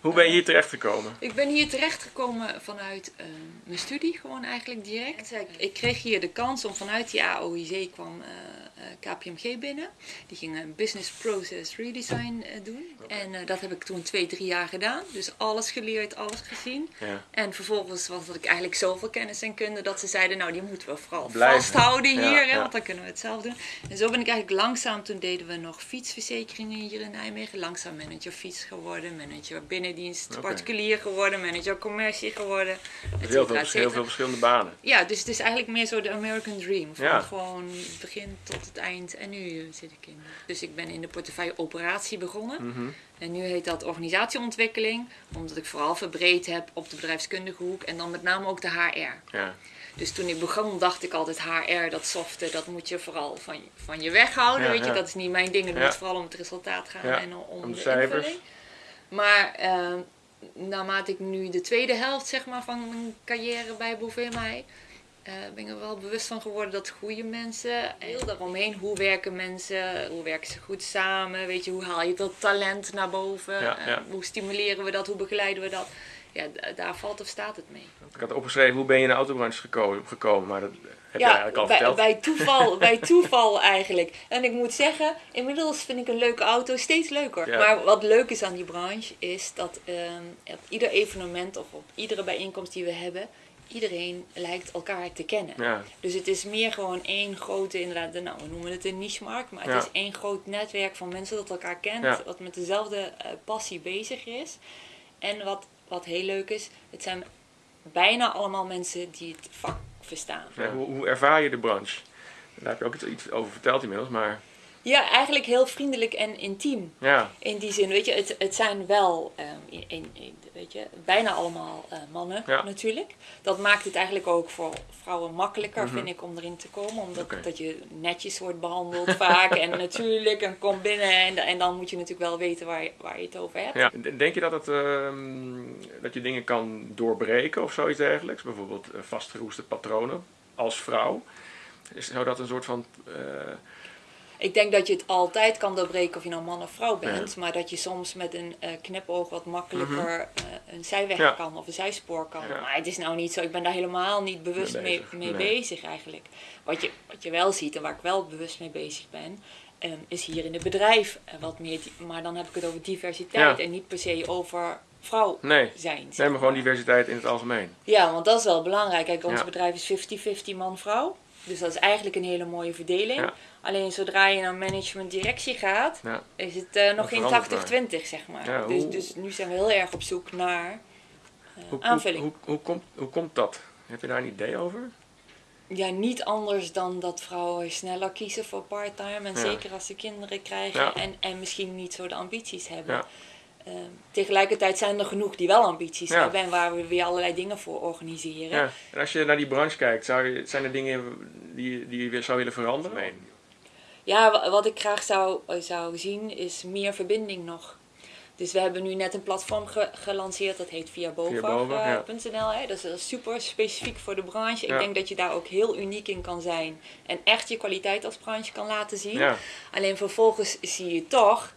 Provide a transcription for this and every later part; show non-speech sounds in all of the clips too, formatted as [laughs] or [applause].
Hoe ben je hier terecht gekomen? Ik ben hier terechtgekomen vanuit eh, mijn studie, gewoon eigenlijk direct. Ik kreeg hier de kans om vanuit die AOIC kwam eh, eh, KPMG binnen. Die ging een business process redesign eh, doen. En eh, dat heb ik toen twee, drie jaar gedaan. Dus alles geleerd, alles gezien. Ja. En vervolgens was dat ik eigenlijk zoveel kennis en kunde dat ze zeiden, nou die moeten we vooral Blijven. vasthouden Ja, hier, hè, ja. want dan kunnen we het zelf doen. En zo ben ik eigenlijk langzaam, toen deden we nog fietsverzekeringen hier in Nijmegen, langzaam manager fiets geworden, manager Oké. particulier geworden, manager commercie geworden, Heel veel, heel verschillende banen. Ja, dus het is eigenlijk meer zo de American Dream. Van Ja. gewoon het begin tot het eind. En nu zit ik in. Dus ik ben in de portefeuille operatie begonnen. Mhm. En nu heet dat organisatieontwikkeling. Omdat ik vooral verbreed heb op de bedrijfskundige hoek. En dan met name ook de HR. Ja. Dus toen ik begon dacht ik altijd HR, dat softe, dat moet je vooral van, je- van je weghouden. Ja, weet je, ja. dat is niet mijn ding. Het moet vooral om het resultaat gaan en om, om de de cijfers. invulling. Maar eh, naarmate ik nu de tweede helft zeg maar, van mijn carrière bij Bouvet mij, eh, ben ik er wel bewust van geworden dat goede mensen, heel daaromheen, hoe werken mensen, hoe werken ze goed samen, weet je, hoe haal je dat talent naar boven, Ja, Eh, ja. hoe stimuleren we dat, hoe begeleiden we dat. Ja, daar valt of staat het mee. Ik had opgeschreven hoe ben je in de autobranche geko- gekomen, maar dat heb je Ja, eigenlijk al bij, verteld. bij toeval, [laughs] bij toeval eigenlijk. En ik moet zeggen, inmiddels vind ik een leuke auto steeds leuker. Ja. Maar wat leuk is aan die branche, is dat ehm, op ieder evenement of op iedere bijeenkomst die we hebben, iedereen lijkt elkaar te kennen. Ja, Dus het is meer gewoon één grote, inderdaad, de- nou, we noemen het een niche-markt, maar het Ja. is één groot netwerk van mensen dat elkaar kent, Ja. wat met dezelfde eh, passie bezig is. En wat, wat heel leuk is, het zijn bijna allemaal mensen die het vak verstaan. Hoe, hoe ervaar je de branche? Daar heb je ook iets over verteld inmiddels, maar Ja, eigenlijk heel vriendelijk en intiem. ja, In die zin, weet je, het, het zijn wel, ehm, in, weet je, bijna allemaal eh, mannen Ja. natuurlijk. Dat maakt het eigenlijk ook voor vrouwen makkelijker, Mhm. vind ik, om erin te komen. Omdat dat je netjes wordt behandeld vaak en [laughs] natuurlijk en komt binnen. En, en dan moet je natuurlijk wel weten waar je, waar je het over hebt. ja. Denk je dat, het, ehm, dat je dingen kan doorbreken of zoiets dergelijks? Bijvoorbeeld eh, vastgeroeste patronen als vrouw? Is, zou dat een soort van... Ik denk dat je het altijd kan doorbreken of je nou man of vrouw bent. Maar dat je soms met een eh, knipoog wat makkelijker eh, een zijweg Mhm. Ja. kan of een zijspoor kan. Ja. Maar het is nou niet zo, ik ben daar helemaal niet bewust Mee mee, bezig, mee nee. bezig eigenlijk. Wat je, wat je wel ziet en waar ik wel bewust mee bezig ben, ehm, is hier in het bedrijf eh, wat meer. Maar dan heb ik het over diversiteit en niet per se over vrouw nee, zijn. zeg nee, maar gewoon diversiteit in het algemeen. ja, want dat is wel belangrijk. Kijk, ons bedrijf is 50-50 man-vrouw. Dus dat is eigenlijk een hele mooie verdeling. Ja. Alleen zodra je naar management-directie gaat, Ja. is het eh, nog geen verandert 80-20, zeg maar. Ja, dus, dus nu zijn we heel erg op zoek naar eh, Hoe, aanvulling. hoe, hoe, komt, hoe komt dat? Heb je daar een idee over? Ja, niet anders dan dat vrouwen sneller kiezen voor part-time. En zeker als ze kinderen krijgen en, en misschien niet zo de ambities hebben. Ehm, tegelijkertijd zijn er genoeg die wel ambities Ja. hebben en waar we weer allerlei dingen voor organiseren. Ja. En als je naar die branche kijkt, zou je, zijn er dingen die, die je weer zou willen veranderen? Ja, wa- wat ik graag zou, eh, zou zien is meer verbinding nog. Dus we hebben nu net een platform ge- gelanceerd, dat heet via Via ja. Hè. Dat is super specifiek voor de branche. Ja. Ik denk dat je daar ook heel uniek in kan zijn en echt je kwaliteit als branche kan laten zien. Ja, Alleen vervolgens zie je toch,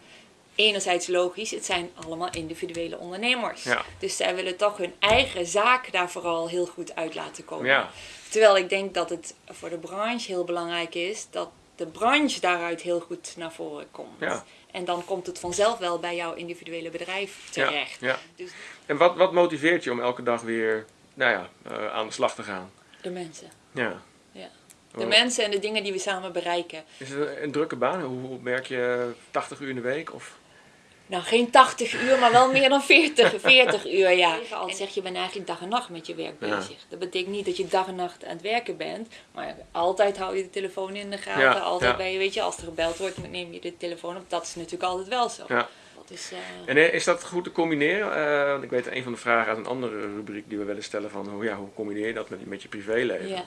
enerzijds logisch, het zijn allemaal individuele ondernemers. Ja. Dus zij willen toch hun eigen zaak daar vooral heel goed uit laten komen. ja, Terwijl ik denk dat het voor de branche heel belangrijk is dat de branche daaruit heel goed naar voren komt. Ja. En dan komt het vanzelf wel bij jouw individuele bedrijf terecht. ja. Dus En wat, wat motiveert je om elke dag weer nou ja, eh, aan de slag te gaan? de mensen. Ja. Ja. De mensen en de dingen die we samen bereiken. Is het een, drukke baan? Hoe, werk je 80 uur in de week? Of? Nou, geen 80 uur, maar wel meer dan 40, 40 [laughs] uur, ja. En zeg je, je bent eigenlijk dag en nacht met je werk Ja. bezig. Dat betekent niet dat je dag en nacht aan het werken bent, maar altijd hou je de telefoon in de gaten. Ja, altijd ja. ben je, weet je, als er gebeld wordt, neem je de telefoon op. Dat is natuurlijk altijd wel zo. Ja. Dat is, eh, En eh, is dat goed te combineren? Eh, want ik weet een van de vragen uit een andere rubriek die we willen stellen van hoe, ja, hoe combineer je dat met, met je privéleven?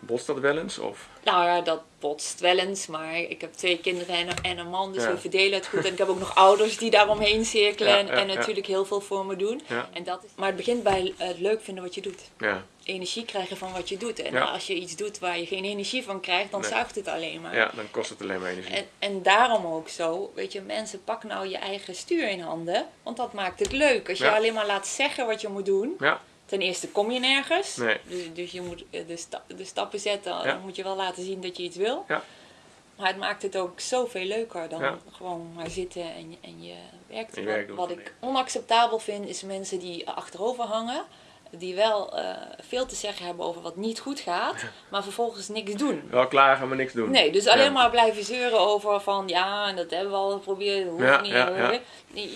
Botst dat wel eens? Of? Nou ja, dat botst wel eens, maar ik heb twee kinderen en een, en een man, dus Ja. we verdelen het goed. En ik heb ook nog ouders die daaromheen cirkelen Ja, en, ja, en ja. natuurlijk heel veel voor me doen. En dat is, maar het begint bij het leuk vinden wat je doet. Ja, Energie krijgen van wat je doet. En als je iets doet waar je geen energie van krijgt, dan Nee. zuigt het alleen maar. ja, dan kost het alleen maar energie. En, en daarom ook zo, weet je, mensen pak nou je eigen stuur in handen, want dat maakt het leuk. Als je alleen maar laat zeggen wat je moet doen, Ja, ten eerste kom je nergens. Nee. Dus, dus je moet eh, de, sta- de stappen zetten, Ja. dan moet je wel laten zien dat je iets wil. Ja. Maar het maakt het ook zoveel leuker dan Ja. gewoon maar zitten en, je- en je werkt. En je Wat- werk doen. wat ik onacceptabel vind, is mensen die achterover hangen. Die wel eh, veel te zeggen hebben over wat niet goed gaat, maar vervolgens niks doen. wel klagen, maar niks doen. Nee, dus alleen Ja. maar blijven zeuren over van ja, en dat hebben we al geprobeerd, dat hoeft Ja, niet.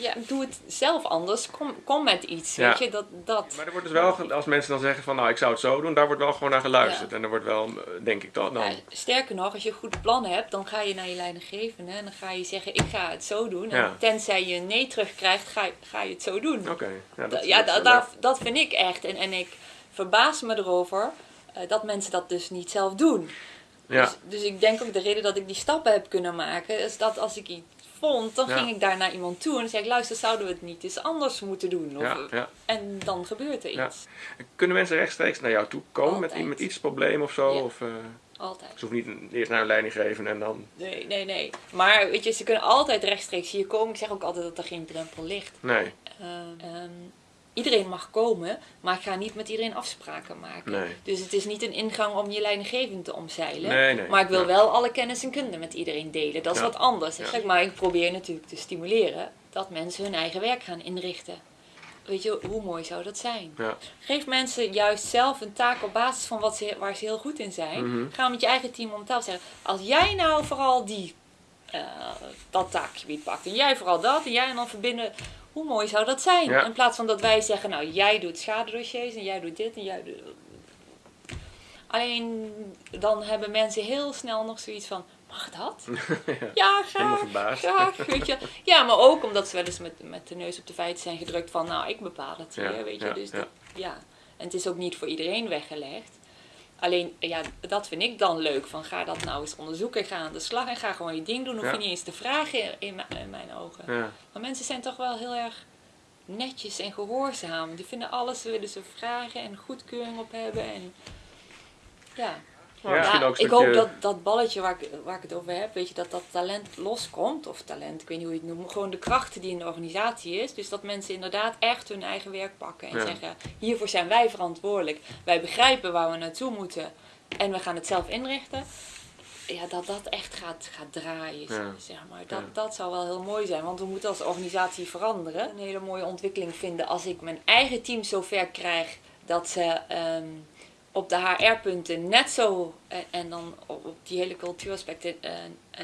ja, doe het zelf anders. Kom, kom met iets, weet je, dat, dat. Maar er wordt dus wel, als mensen dan zeggen van nou ik zou het zo doen, daar wordt wel gewoon naar geluisterd. En er wordt wel, eh, denk ik toch, dan... Sterker nog, als je een goed plan hebt, dan ga je naar je leidinggevende en dan ga je zeggen ik ga het zo doen. En tenzij je een nee terugkrijgt, ga, je- ga je het zo doen. Oké. Ja, Da- dat, ja, dat dat vind ik echt. En, en ik verbaas me erover eh, dat mensen dat dus niet zelf doen. Ja, Dus, dus ik denk ook de reden dat ik die stappen heb kunnen maken, is dat als ik iets vond, dan Ja. ging ik daar naar iemand toe en zei ik, luister, zouden we het niet eens anders moeten doen? Of, ja. En dan gebeurt er Ja. iets. Kunnen mensen rechtstreeks naar jou toe komen met, Altijd. met iets probleem of zo? Of, eh, Altijd. ze hoeven niet eerst naar een leiding geven en dan... Nee, nee, nee. Maar weet je, ze kunnen altijd rechtstreeks hier komen. Ik zeg ook altijd dat er geen drempel ligt. Nee, Ehm, ehm, iedereen mag komen, maar ik ga niet met iedereen afspraken maken. Nee. Dus het is niet een ingang om je leidinggevende te omzeilen. Nee, nee. Maar ik wil Ja. wel alle kennis en kunde met iedereen delen. Dat is Ja. wat anders. Ja. Zeg maar ik probeer natuurlijk te stimuleren dat mensen hun eigen werk gaan inrichten. Weet je, hoe mooi zou dat zijn? Geef mensen juist zelf een taak op basis van wat ze, waar ze heel goed in zijn. Mhm. Ga met je eigen team om tafel zeggen. Als jij nou vooral die, eh, dat taakgebied pakt en jij vooral dat en jij en dan verbinden. Hoe mooi zou dat zijn? Ja. In plaats van dat wij zeggen, nou jij doet schadedossiers en jij doet dit en jij doet... Alleen dan hebben mensen heel snel nog zoiets van, mag dat? [laughs] ja, graag. Graag, weet je. Ja, maar ook omdat ze wel eens met, met de neus op de feiten zijn gedrukt van, nou, ik bepaal het hier, Ja, weet je. dus dat- ja. En het is ook niet voor iedereen weggelegd. Alleen, ja, dat vind ik dan leuk. Van ga dat nou eens onderzoeken, ga aan de slag en ga gewoon je ding doen. Hoef Ja. je niet eens te vragen in, in, mijn- in mijn ogen. Ja. Maar mensen zijn toch wel heel erg netjes en gehoorzaam. Die vinden alles, willen ze vragen en goedkeuring op hebben. En, ja. Ja, ook een ik hoop dat dat balletje waar ik, waar ik het over heb, weet je, dat dat talent loskomt. Of talent, ik weet niet hoe je het noemt. Gewoon de krachten die in de organisatie is. Dus dat mensen inderdaad echt hun eigen werk pakken. En Ja. zeggen, hiervoor zijn wij verantwoordelijk. Wij begrijpen waar we naartoe moeten. En we gaan het zelf inrichten. Ja, dat dat echt gaat, gaat draaien, Ja. zeg maar. Dat, Ja. dat zou wel heel mooi zijn. Want we moeten als organisatie veranderen. Een hele mooie ontwikkeling vinden als ik mijn eigen team zover krijg dat ze ehm, op de HR-punten net zo, en, en dan op die hele cultuuraspecten, eh,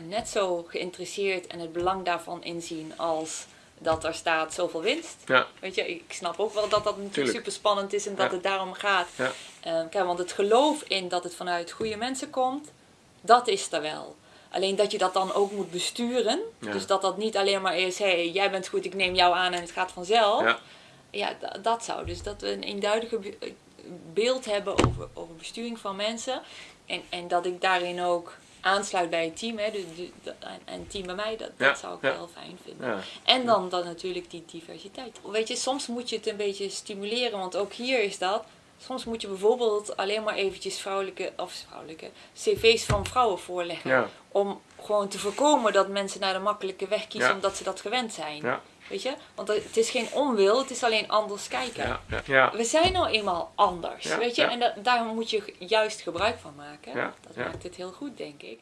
net zo geïnteresseerd en het belang daarvan inzien als dat er staat zoveel winst. Ja. Weet je, ik snap ook wel dat dat natuurlijk Tuurlijk. super spannend is en dat Ja. het daarom gaat. Ja. Eh, kijk, want het geloof in dat het vanuit goede mensen komt, dat is er wel. Alleen dat je dat dan ook moet besturen. Dus dat dat niet alleen maar is, hé, hey, jij bent goed, ik neem jou aan en het gaat vanzelf. Ja. Ja, da- dat zou. Dus dat we een eenduidige eh, beeld hebben over, over besturing van mensen. En, en dat ik daarin ook aansluit bij het team. Hè, dus, en- het team bij mij, dat, Ja, dat zou ik ja. wel fijn vinden. Ja. En dan, dan natuurlijk die diversiteit. Weet je, soms moet je het een beetje stimuleren, want ook hier is dat. Soms moet je bijvoorbeeld alleen maar eventjes vrouwelijke, of vrouwelijke, cv's van vrouwen voorleggen. Om gewoon te voorkomen dat mensen naar de makkelijke weg kiezen Ja. omdat ze dat gewend zijn. Ja. Weet je? Want het is geen onwil, het is alleen anders kijken. Ja. We zijn nou eenmaal anders, weet je? En da daar moet je juist gebruik van maken. Dat maakt het heel goed, denk ik.